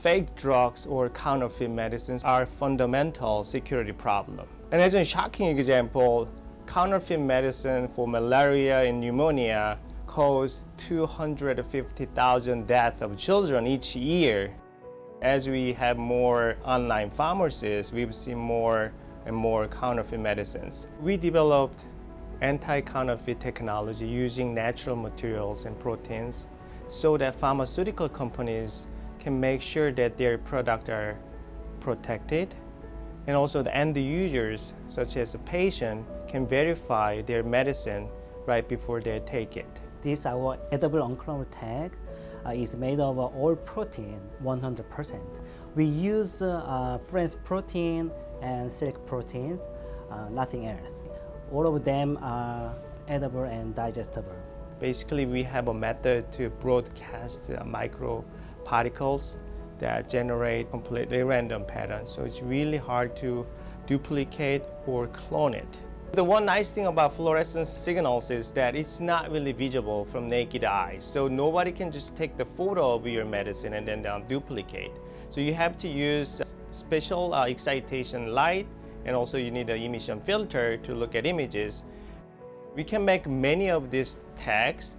Fake drugs or counterfeit medicines are a fundamental security problem. And as a shocking example, counterfeit medicine for malaria and pneumonia cause 250,000 deaths of children each year. As we have more online pharmacies, we've seen more and more counterfeit medicines. We developed anti-counterfeit technology using natural materials and proteins so that pharmaceutical companies can make sure that their products are protected and also the end users, such as a patient, can verify their medicine right before they take it. This our edible unclonable tag uh, is made of all protein 100%. We use uh, fluorescent protein and silk proteins, uh, nothing else. All of them are edible and digestible. Basically, we have a method to broadcast uh, micro particles that generate completely random patterns. So it's really hard to duplicate or clone it. The one nice thing about fluorescence signals is that it's not really visible from naked eye. So nobody can just take the photo of your medicine and then duplicate. So you have to use special uh, excitation light and also you need an emission filter to look at images. We can make many of these tags,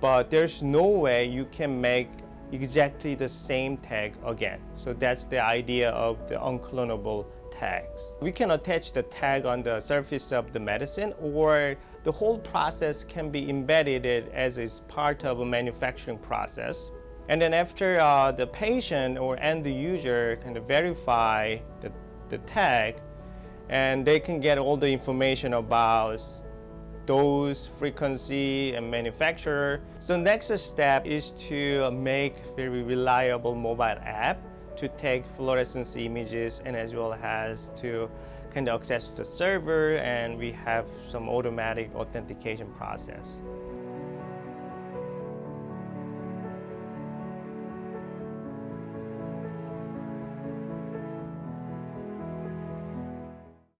but there's no way you can make exactly the same tag again. So that's the idea of the unclonable tags. We can attach the tag on the surface of the medicine or the whole process can be embedded as is part of a manufacturing process. And then after uh, the patient or end user kind of verify the, the tag and they can get all the information about dose, frequency, and manufacturer. So next step is to make very reliable mobile app to take fluorescence images and as well as to kind of access the server and we have some automatic authentication process.